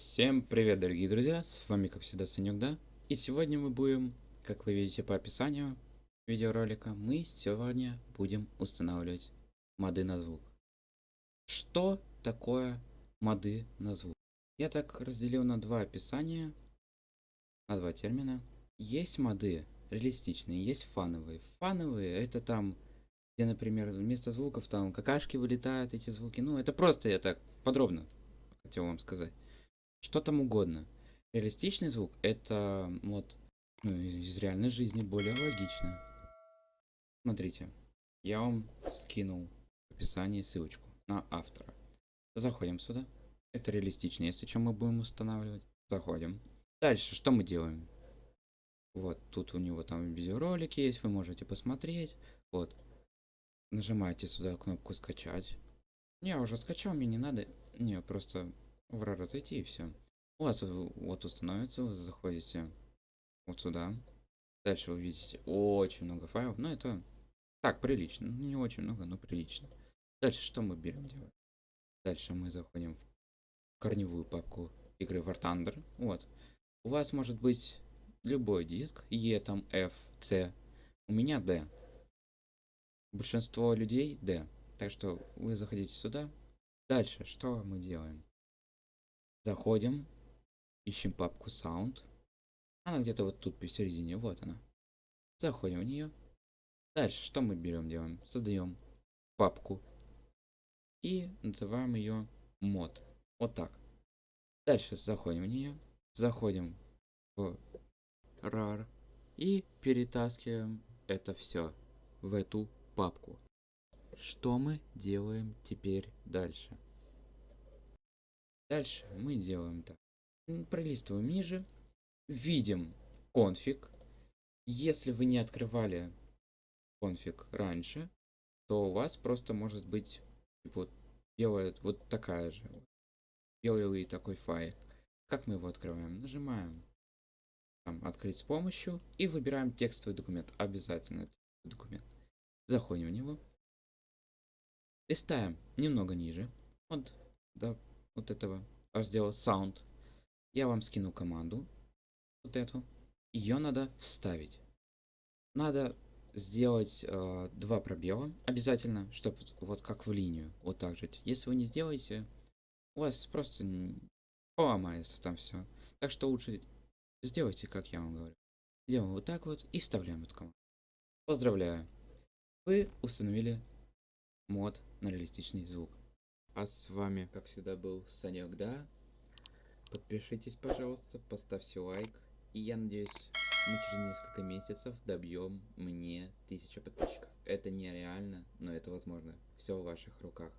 Всем привет, дорогие друзья, с вами как всегда Санек, да? И сегодня мы будем, как вы видите по описанию видеоролика, мы сегодня будем устанавливать моды на звук. Что такое моды на звук? Я так разделил на два описания, на два термина. Есть моды реалистичные, есть фановые. Фановые это там, где, например, вместо звуков там какашки вылетают, эти звуки. Ну, это просто я так подробно хотел вам сказать что там угодно. Реалистичный звук это вот ну, из реальной жизни более логично. Смотрите, я вам скинул в описании ссылочку на автора. Заходим сюда. Это реалистично, если что мы будем устанавливать. Заходим. Дальше что мы делаем? Вот, тут у него там видеоролики есть, вы можете посмотреть. Вот. Нажимаете сюда кнопку скачать. Я уже скачал, мне не надо. Не, просто RAR зайти и все. У вас вот установится, вы заходите вот сюда. Дальше вы видите очень много файлов, но это так, прилично. Ну, не очень много, но прилично. Дальше что мы берем делать? Дальше мы заходим в корневую папку игры War Thunder. Вот. У вас может быть любой диск, E, там, F, C. У меня D. Большинство людей D. Так что вы заходите сюда. Дальше что мы делаем? Заходим, ищем папку Sound. Она где-то вот тут посередине, вот она. Заходим в нее. Дальше что мы берем, делаем? Создаем папку и называем ее мод. Вот так. Дальше заходим в нее, заходим в RAR и перетаскиваем это все в эту папку. Что мы делаем теперь дальше? Дальше мы делаем так. Пролистываем ниже. Видим конфиг. Если вы не открывали конфиг раньше, то у вас просто может быть вот белая вот такая же белый такой файл. Как мы его открываем? Нажимаем там, открыть с помощью и выбираем текстовый документ. Обязательно документ. Заходим в него. Листаем немного ниже. Вот до вот этого раздела Sound. Я вам скину команду. Вот эту. Ее надо вставить. Надо сделать э, два пробела обязательно, чтобы вот как в линию, вот так же. Если вы не сделаете, у вас просто поломается там все. Так что лучше сделайте, как я вам говорю. Делаем вот так вот и вставляем эту команду. Поздравляю! Вы установили мод на реалистичный звук. А с вами, как всегда, был Санек, да? Подпишитесь, пожалуйста, поставьте лайк. И я надеюсь, мы через несколько месяцев добьем мне 1000 подписчиков. Это нереально, но это возможно. Все в ваших руках.